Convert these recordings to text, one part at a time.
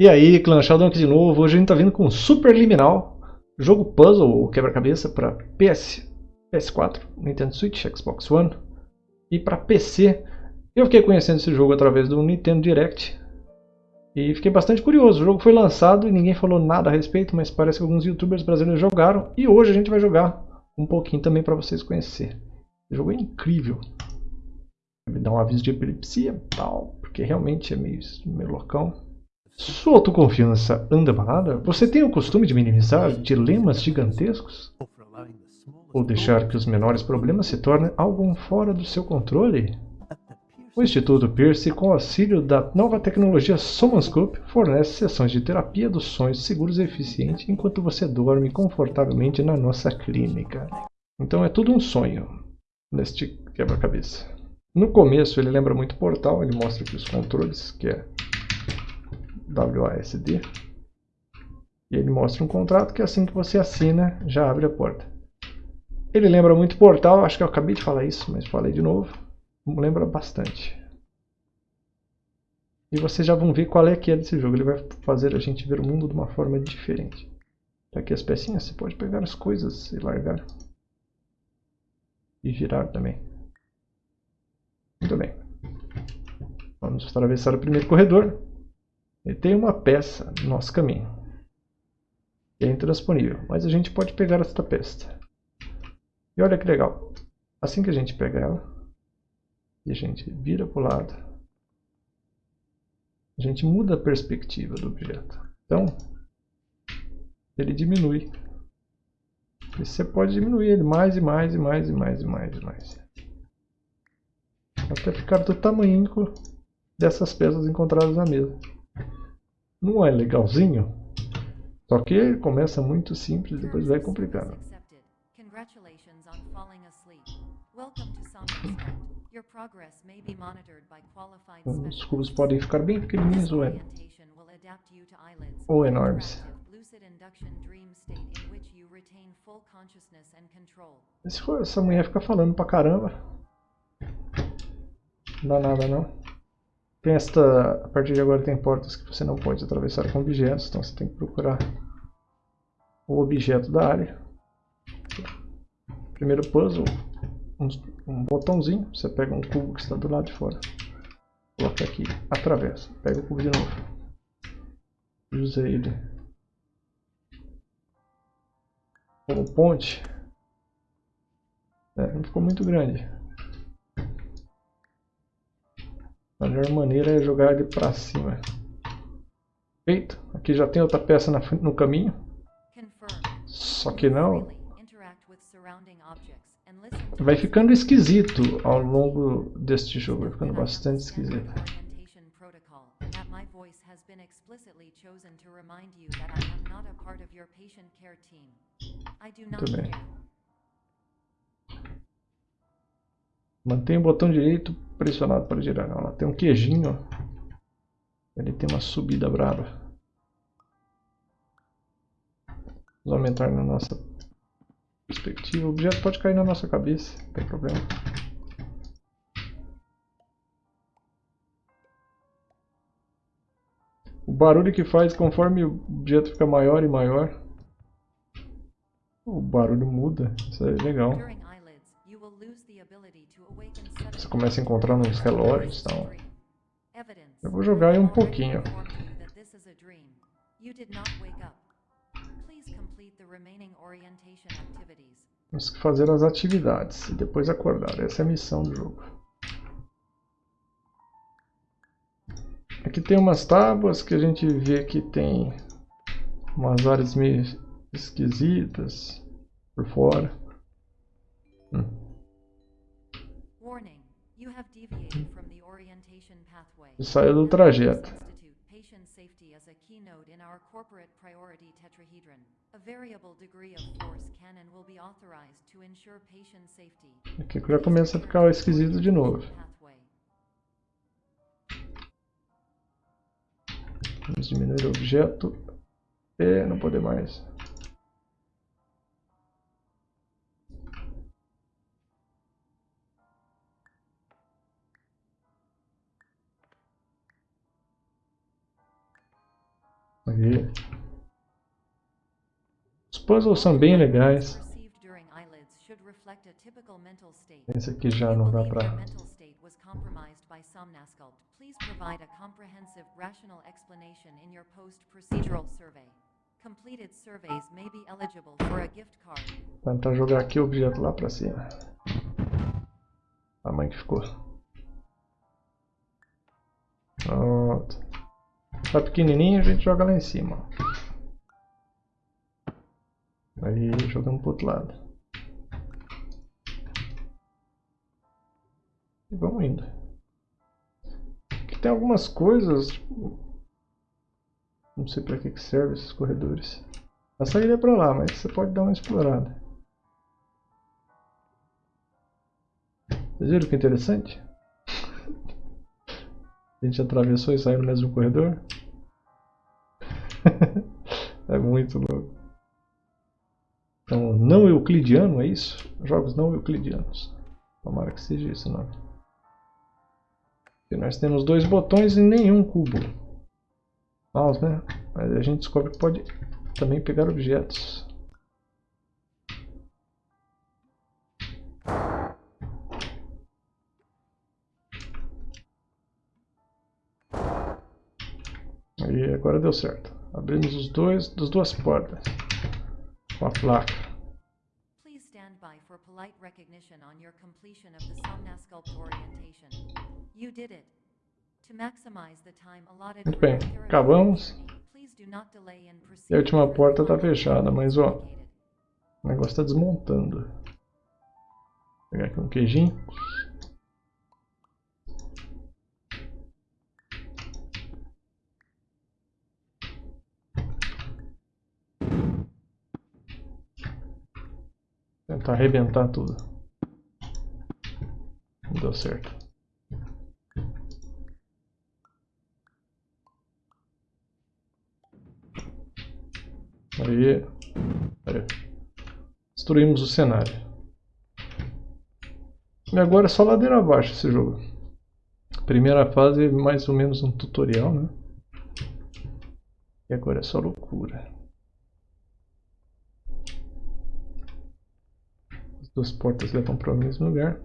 E aí, Clã Sheldon aqui de novo. Hoje a gente tá vindo com Super Liminal, jogo puzzle ou quebra-cabeça para PS, PS4, Nintendo Switch, Xbox One e para PC. Eu fiquei conhecendo esse jogo através do Nintendo Direct e fiquei bastante curioso. O jogo foi lançado e ninguém falou nada a respeito, mas parece que alguns youtubers brasileiros jogaram e hoje a gente vai jogar um pouquinho também para vocês conhecerem. O jogo é incrível. Me dá um aviso de epilepsia tal, porque realmente é meio, meio loucão. Sua autoconfiança anda balada? Você tem o costume de minimizar dilemas gigantescos? Ou deixar que os menores problemas se tornem algo fora do seu controle? O Instituto Pierce, com auxílio da nova tecnologia Somanscope, fornece sessões de terapia dos sonhos seguros e eficientes enquanto você dorme confortavelmente na nossa clínica. Então é tudo um sonho neste quebra-cabeça. No começo ele lembra muito Portal, ele mostra aqui os controles, que é WASD. E ele mostra um contrato que assim que você assina, já abre a porta. Ele lembra muito Portal, acho que eu acabei de falar isso, mas falei de novo. Lembra bastante. E vocês já vão ver qual é que é desse jogo. Ele vai fazer a gente ver o mundo de uma forma diferente. Tá aqui as pecinhas, você pode pegar as coisas e largar. E girar também. Muito bem. Vamos atravessar o primeiro corredor. E tem uma peça no nosso caminho. É intransponível. Mas a gente pode pegar esta peça. E olha que legal. Assim que a gente pega ela, e a gente vira para o lado, a gente muda a perspectiva do objeto. Então, ele diminui. E você pode diminuir ele mais e mais e mais e mais e mais e mais. Até ficar do tamanho dessas peças encontradas na mesa. Não é legalzinho? Só que começa muito simples e depois vai complicando. Os cubos podem ficar bem pequenininhos ou, é, ou enormes. Se for essa mulher ficar falando pra caramba, não dá nada não. Tem esta, a partir de agora tem portas que você não pode atravessar com objetos, então você tem que procurar o objeto da área. Primeiro puzzle, um, um botãozinho, você pega um cubo que está do lado de fora, coloca aqui, atravessa, pega o cubo de novo, usa ele como ponte, é, não ficou muito grande. A melhor maneira é jogar ele para cima. Feito. Aqui já tem outra peça no caminho. Só que não. Vai ficando esquisito ao longo deste jogo. Vai ficando bastante esquisito. Muito bem. Mantenha o botão direito pressionado para girar. Ela tem um queijinho. Ele tem uma subida brava. Vamos aumentar na nossa perspectiva. O objeto pode cair na nossa cabeça, não tem problema. O barulho que faz conforme o objeto fica maior e maior. O barulho muda, isso é legal. Começa a encontrar nos relógios então. Eu vou jogar aí um pouquinho. Temos que fazer as atividades e depois acordar. Essa é a missão do jogo. Aqui tem umas tábuas que a gente vê que tem umas áreas meio esquisitas por fora. Hum. E saiu do trajeto. Aqui já começa a ficar esquisito de novo. Vamos diminuir o objeto. E não poder mais. Aí. Os puzzles são bem legais. Esse aqui já não dá pra... Provide a comprehensive rational explanation in your post-procedural survey. Completed surveys may be eligible for a gift card. Tentar jogar aqui o objeto lá pra cima. A mãe que ficou. Pronto. Tá pequenininho, a gente joga lá em cima. Aí jogamos pro outro lado. E vamos indo. Aqui tem algumas coisas, tipo, não sei para que, que serve esses corredores. A saída é para lá, mas você pode dar uma explorada. Vocês viram que interessante? A gente atravessou e saiu no mesmo corredor. é muito louco. Então, não euclidiano, é isso? Jogos não euclidianos. Tomara que seja isso, não. E nós temos dois botões e nenhum cubo mouse, né? Mas a gente descobre que pode também pegar objetos. Agora deu certo. Abrimos os dois, das duas portas. Com a placa. Please stand by for polite recognition on your completion of the Somnasculpt orientation. You did it. Muito bem, acabamos. E a última porta está fechada, mas ó, o negócio está desmontando. Vou pegar aqui um queijinho. Tentar arrebentar tudo. Não deu certo. Aí, aí. Destruímos o cenário. E agora é só ladeira abaixo esse jogo. Primeira fase mais ou menos um tutorial, né? E agora é só loucura. As duas portas levam para o mesmo lugar.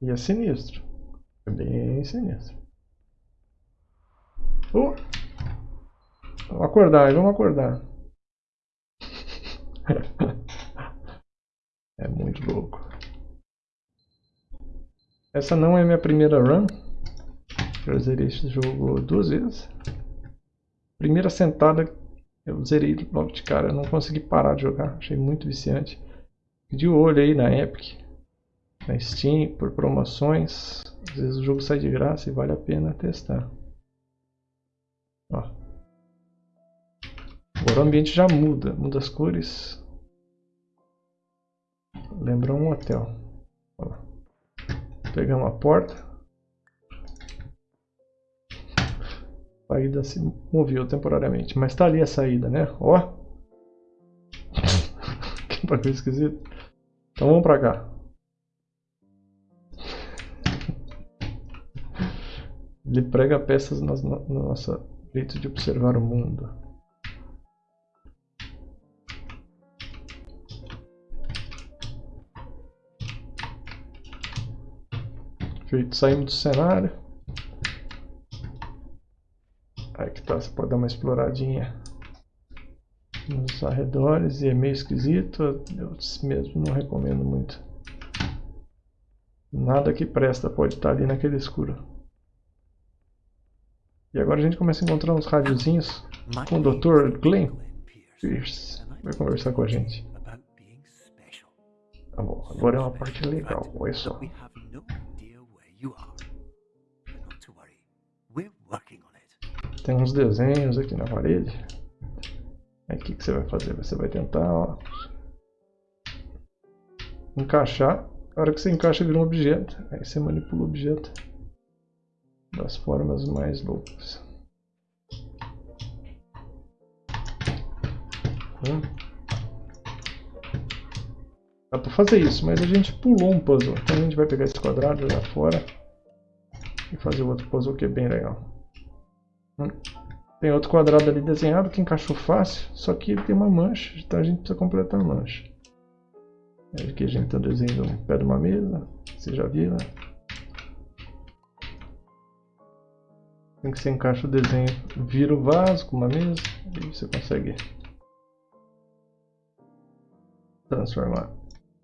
E é sinistro. É bem sinistro. Vamos acordar, vamos acordar. é muito louco. Essa não é minha primeira run. Eu zerei esse jogo duas vezes. Primeira sentada eu zerei logo de cara. Eu não consegui parar de jogar. Achei muito viciante. De olho aí na Epic, na Steam, por promoções. Às vezes o jogo sai de graça e vale a pena testar. Ó. Agora o ambiente já muda, muda as cores. Lembra um hotel. Ó. Pegamos a porta. Saída se moveu temporariamente, mas está ali a saída, né? Ó. que bagulho esquisito. Então vamos para cá. Ele prega peças na nossa jeito de observar o mundo. Feito, saímos do cenário. Aí que tá, você pode dar uma exploradinha nos arredores e é meio esquisito. Eu mesmo não recomendo muito. Nada que presta pode estar ali naquele escuro. E agora a gente começa a encontrar uns radiozinhos com o Dr. Glenn Pierce. Vai conversar com a gente. Tá bom, agora é uma parte legal, olha só. Tem uns desenhos aqui na parede. Aí o que, que você vai fazer? Você vai tentar ó, encaixar. A hora que você encaixa vira um objeto. Aí você manipula o objeto das formas mais loucas. Hum. Dá pra fazer isso, mas a gente pulou um puzzle. Então a gente vai pegar esse quadrado, jogar fora e fazer outro puzzle que é bem legal. Tem outro quadrado ali desenhado que encaixou fácil, só que ele tem uma mancha, então a gente precisa completar a mancha. Aqui a gente está desenhando um pé de uma mesa, você já viu, né? Tem que você encaixa o desenho, vira o vaso com uma mesa e você consegue transformar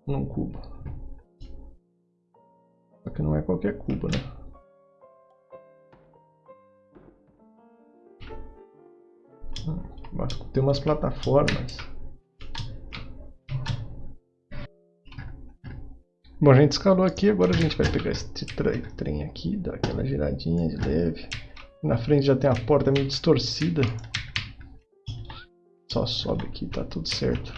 num cubo. Só que não é qualquer cubo, né? Tem umas plataformas. Bom, a gente escalou aqui, agora a gente vai pegar esse trem aqui, dar aquela giradinha de leve. Na frente já tem a porta meio distorcida. Só sobe aqui, tá tudo certo.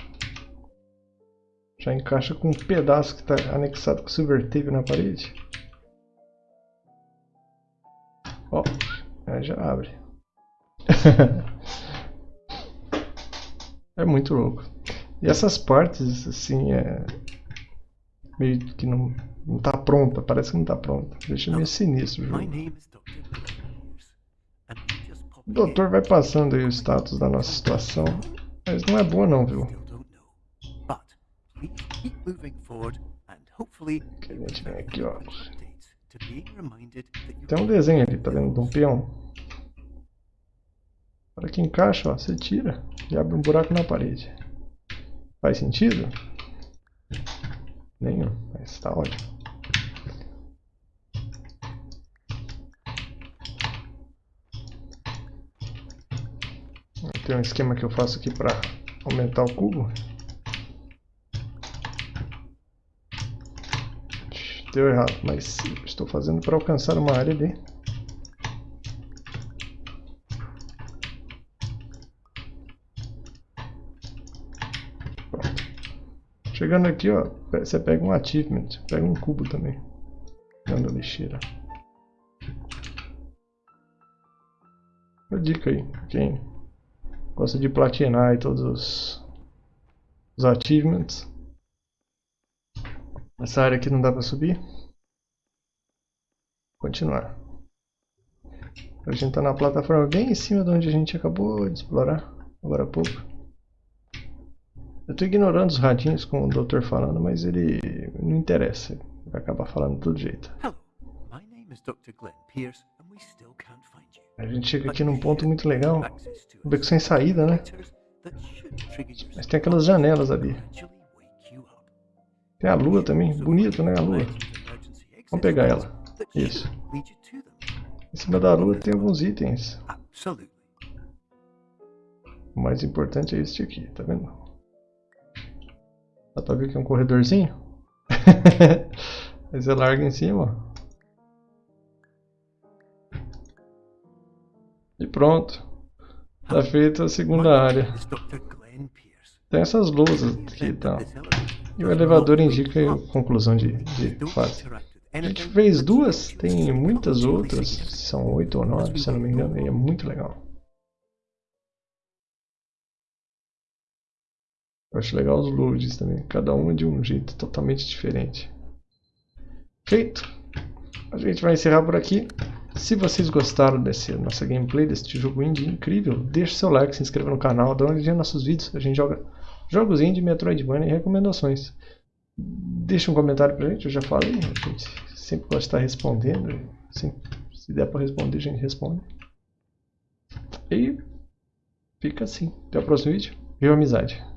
Já encaixa com um pedaço que está anexado com silver tape na parede. Ó, aí já abre. é muito louco. E essas partes, assim, é... Meio que não, não tá pronta, parece que não tá pronta. Deixa meio sinistro o jogo. O doutor vai passando aí o status da nossa situação, mas não é boa não, viu? Que a gente vem aqui, ó. Tem um desenho ali, tá vendo? De um peão. Para que encaixa, ó, você tira e abre um buraco na parede. Faz sentido? Nenhum, mas tá ótimo. Tem um esquema que eu faço aqui para aumentar o cubo. Deu errado, mas estou fazendo para alcançar uma área ali. Chegando aqui, ó, você pega um achievement, pega um cubo também. Dando lixeira. Uma dica aí, quem Gosta de platinar aí todos os, os achievements. Essa área aqui não dá para subir. Continuar. A gente está na plataforma bem em cima de onde a gente acabou de explorar agora há pouco. Eu estou ignorando os radinhos com o doutor falando, mas ele não interessa. Ele vai acabar falando de todo jeito. A gente chega aqui num ponto muito legal. Um beco sem saída, né? Mas tem aquelas janelas ali. Tem a lua também. Bonito, né? A lua. Vamos pegar ela. Isso. Em cima da lua tem alguns itens. O mais importante é este aqui, tá vendo? Dá pra ver que é um corredorzinho? Aí você larga em cima. E pronto. Tá feita a segunda área. Tem essas lousas aqui e tal. E o elevador indica a conclusão de, de fase. A gente fez duas, tem muitas outras, são oito ou nove, se eu não me engano, e é muito legal. Eu acho legal os loads também, cada uma de um jeito totalmente diferente. Feito! A gente vai encerrar por aqui. Se vocês gostaram desse nossa gameplay, desse jogo indie incrível, deixe seu like, se inscreva no canal, dá uma olhadinha nos nossos vídeos. A gente joga jogos indie, Metroidvania e recomendações. Deixe um comentário pra gente, eu já falei, a gente sempre gosta de estar respondendo. Assim, se der para responder, a gente responde. E fica assim. Até o próximo vídeo. Viva amizade!